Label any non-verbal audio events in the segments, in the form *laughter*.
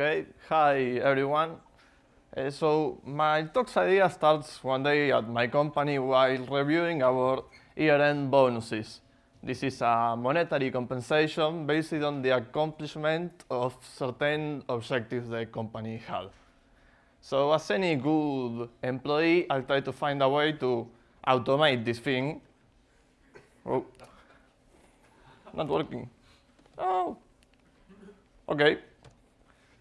Okay, hi, everyone. Uh, so my talk's idea starts one day at my company while reviewing our year-end bonuses. This is a monetary compensation based on the accomplishment of certain objectives the company had. So as any good employee, I'll try to find a way to automate this thing. Oh, not working. Oh, okay.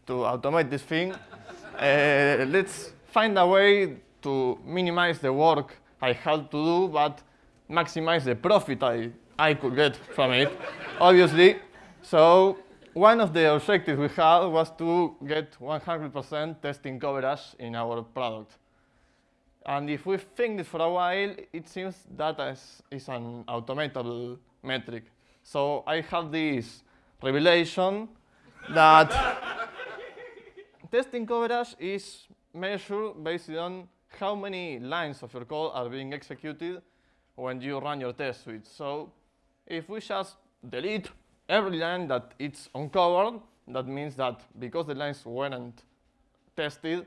To automate this thing, *laughs* uh, let's find a way to minimize the work I had to do, but maximize the profit I, I could get from it, *laughs* obviously. So one of the objectives we had was to get 100% testing coverage in our product. And if we think this for a while, it seems that is, is an automatable metric. So I have this revelation that *laughs* testing coverage is measured based on how many lines of your code are being executed when you run your test suite. So if we just delete every line that it's uncovered, that means that because the lines weren't tested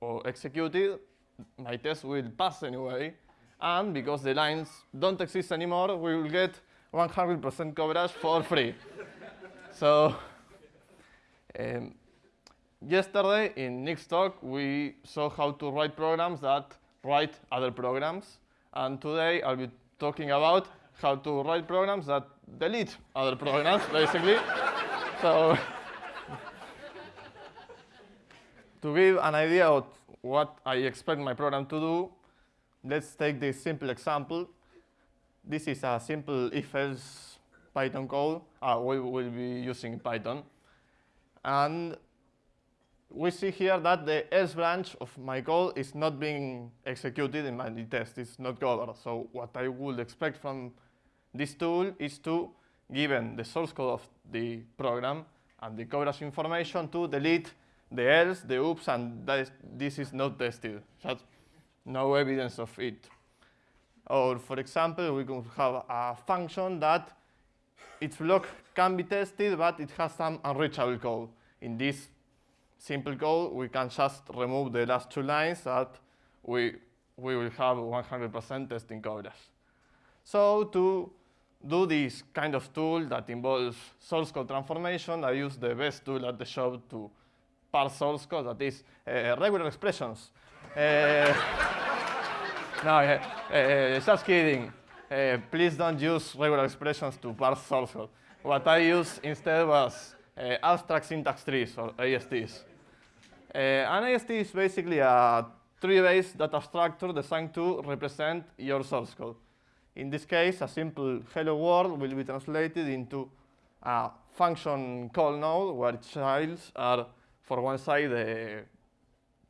or executed, my test will pass anyway. And because the lines don't exist anymore, we will get 100% coverage for free. *laughs* so um, yesterday in Nick's talk, we saw how to write programs that write other programs. And today I'll be talking about how to write programs that delete other programs, *laughs* basically. so *laughs* to give an idea of what I expect my program to do, let's take this simple example. This is a simple if-else Python code. Uh, we will be using Python. And we see here that the else branch of my code is not being executed in my test. It's not covered. So what I would expect from this tool is to, given the source code of the program and the coverage information, to delete the else, the oops, and is, this is not tested. Just no evidence of it. Or for example, we could have a function that its block can be tested, but it has some unreachable code. In this simple code, we can just remove the last two lines that we, we will have 100% testing coverage. So to do this kind of tool that involves source code transformation, I use the best tool at the shop to parse source code, that is uh, regular expressions. Uh, *laughs* no, uh, just kidding. please don't use regular expressions to parse source code. What I used instead was Eh, abstract syntax trees, or ASTs. Eh, an AST is basically a tree-based data structure designed to represent your source code. In this case, a simple hello world will be translated into a function call node where childs are, for one side, the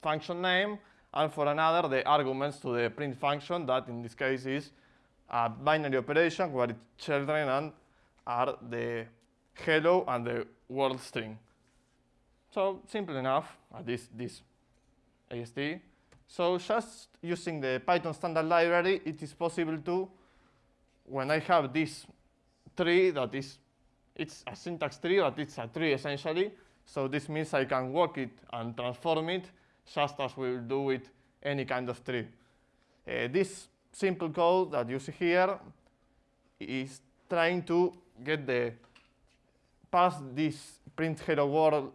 function name, and for another, the arguments to the print function that, in this case, is a binary operation where children are the hello and the world string. So simple enough, at least this AST. So just using the Python standard library, it is possible to when I have this tree that is, it's a syntax tree, but it's a tree essentially. So this means I can walk it and transform it just as we will do with any kind of tree. Uh, this simple code that you see here is trying to get the pass this print hello world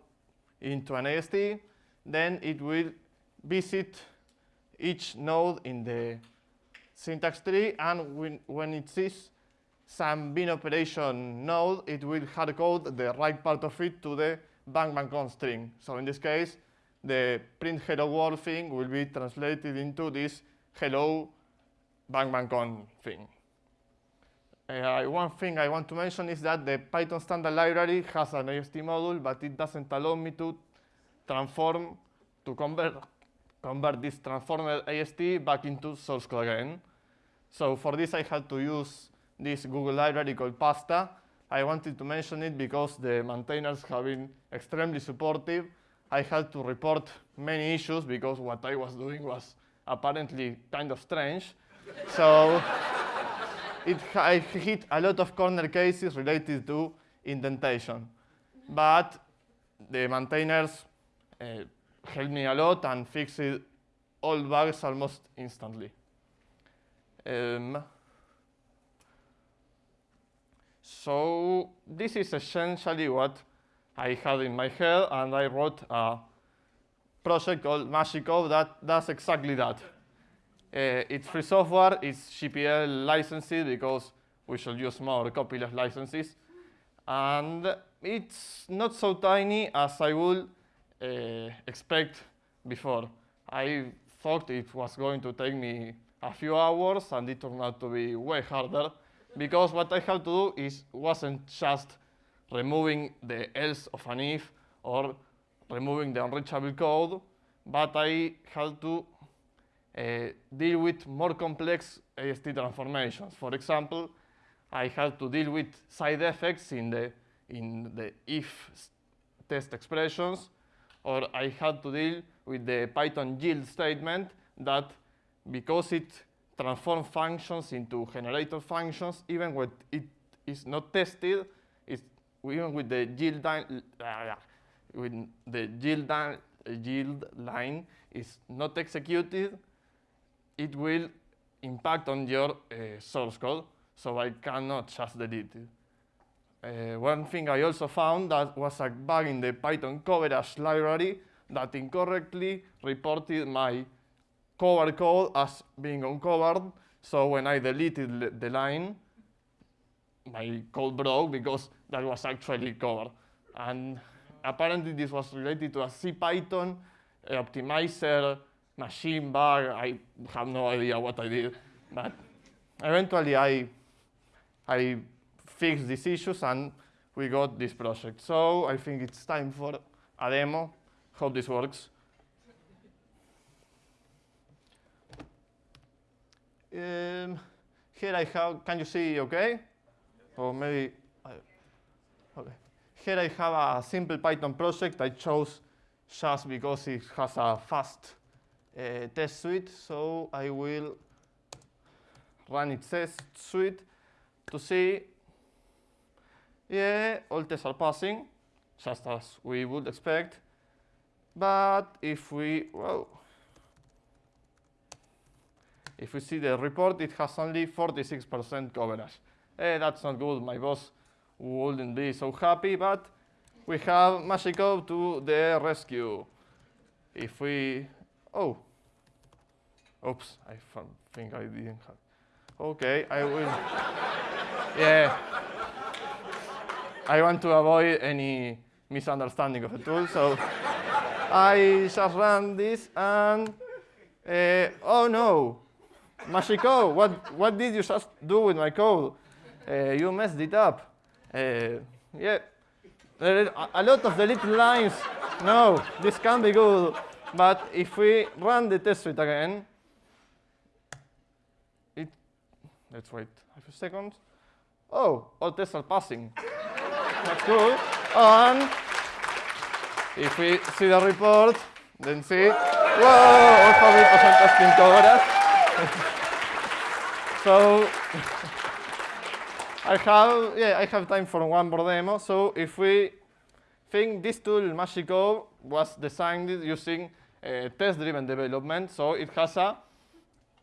into an AST, then it will visit each node in the syntax tree, and when, when it sees some bin operation node, it will hardcode the right part of it to the bang bang con string. So in this case, the print hello world thing will be translated into this hello bang bang con thing. Uh, one thing I want to mention is that the Python standard library has an AST module, but it doesn't allow me to transform, to convert, convert this transformed AST back into source code again. So for this, I had to use this Google library called Pasta. I wanted to mention it because the maintainers have been extremely supportive. I had to report many issues because what I was doing was apparently kind of strange. so *laughs* it, I hit a lot of corner cases related to indentation. But the maintainers uh, helped me a lot and fixed all bugs almost instantly. Um, so this is essentially what I had in my head, and I wrote a project called Magico that does exactly that. Uh, it's free software, it's GPL licensed because we should use more copyleft licenses. And it's not so tiny as I would uh, expect before. I thought it was going to take me a few hours and it turned out to be way harder because what I had to do is wasn't just removing the else of an if or removing the unreachable code, but I had to deal with more complex AST transformations. For example, I had to deal with side effects in the, in the if test expressions, or I had to deal with the Python yield statement that because it transforms functions into generator functions, even when it is not tested, it's, even with the yield, uh, with the yield, yield line is not executed, it will impact on your uh, source code, so I cannot just delete it. Uh, one thing I also found that was a bug in the Python coverage library that incorrectly reported my cover code as being uncovered. So when I deleted the line, my code broke because that was actually covered. And apparently this was related to a CPython optimizer machine bug. I have no idea what I did, but eventually I, I fixed these issues and we got this project. So I think it's time for a demo. Hope this works. Um, here I have, can you see okay? Or maybe, okay. Here I have a simple Python project I chose just because it has a fast uh, test suite. So I will run its test suite to see, yeah, all tests are passing, just as we would expect. But if we, well, if we see the report, it has only 46% coverage. Eh, that's not good. My boss wouldn't be so happy, but we have Magico to the rescue. If we, oh, oops, I think I didn't have. Okay, I will. *laughs* yeah. I want to avoid any misunderstanding of the tool, so I just ran this and, uh, oh no, Magico, what, what did you just do with my code? Uh, you messed it up. Uh, yeah, a lot of the little lines. No, this can't be good. But if we run the test suite again, it, let's wait a few seconds. Oh, all tests are passing. That's good. And if we see the report, then see, whoa, alphabet percent testing coverage. so *laughs* I have, yeah, I have time for one more demo. So if we think this tool, Magico, was designed using test-driven development, so it has a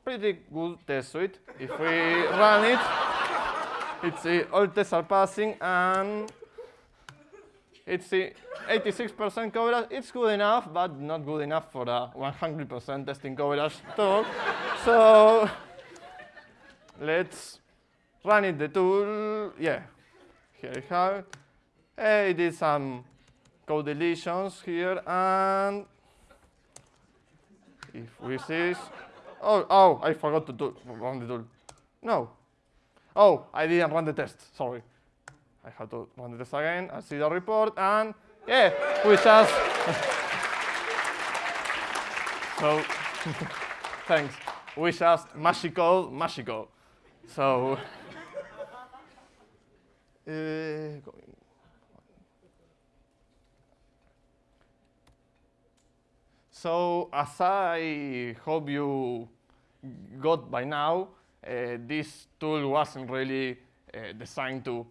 pretty good test suite. If we run it, it's uh, all tests are passing and it's 86% coverage. It's good enough, but not good enough for a 100% testing coverage talk. so let's run it the tool. Yeah, here we have it. I did some code deletions here, and if we see, oh, oh, I forgot to do, run the tool. No. Oh, I didn't run the test. Sorry. I have to run the test again. I see the report, and yeah, we just. *laughs* so, *laughs* thanks. We just magical, magical. So. *laughs* Uh, so as I hope you got by now, uh, this tool wasn't really uh, designed to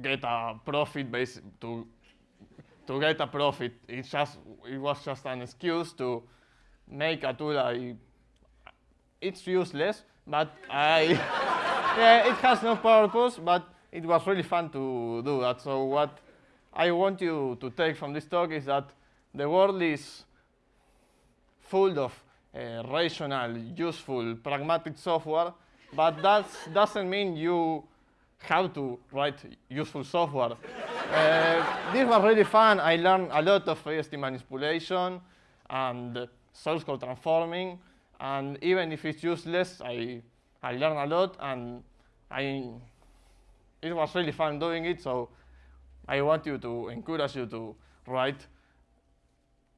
get a profit base to to get a profit. It just it was just an excuse to make a tool. I, it's useless, but I *laughs* yeah, it has no purpose. But it was really fun to do that. So what I want you to take from this talk is that the world is full of uh, rational, useful, pragmatic software, but that doesn't mean you have to write useful software. uh, this was really fun. I learned a lot of AST manipulation and source code transforming, and even if it's useless, I, I learned a lot, and I, it was really fun doing it, so I want you to encourage you to write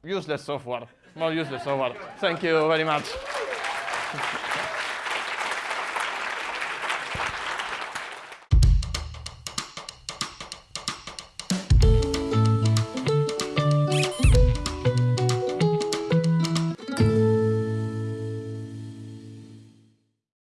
useless software, more useless software. Thank you very much.